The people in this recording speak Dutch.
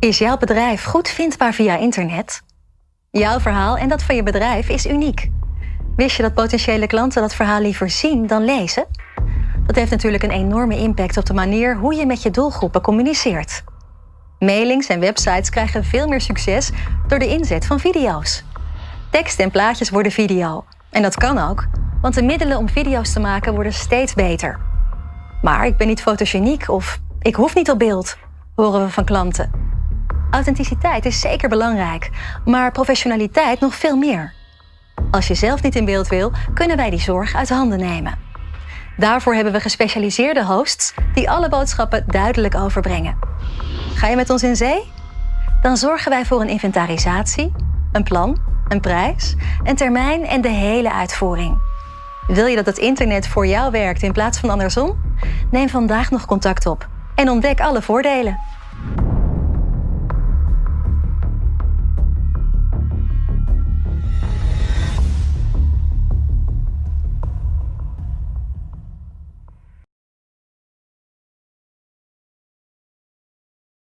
Is jouw bedrijf goed vindbaar via internet? Jouw verhaal en dat van je bedrijf is uniek. Wist je dat potentiële klanten dat verhaal liever zien dan lezen? Dat heeft natuurlijk een enorme impact op de manier hoe je met je doelgroepen communiceert. Mailings en websites krijgen veel meer succes door de inzet van video's. Tekst en plaatjes worden video. En dat kan ook, want de middelen om video's te maken worden steeds beter. Maar ik ben niet fotogeniek of ik hoef niet op beeld, horen we van klanten. Authenticiteit is zeker belangrijk, maar professionaliteit nog veel meer. Als je zelf niet in beeld wil, kunnen wij die zorg uit handen nemen. Daarvoor hebben we gespecialiseerde hosts die alle boodschappen duidelijk overbrengen. Ga je met ons in zee? Dan zorgen wij voor een inventarisatie, een plan, een prijs, een termijn en de hele uitvoering. Wil je dat het internet voor jou werkt in plaats van andersom? Neem vandaag nog contact op en ontdek alle voordelen.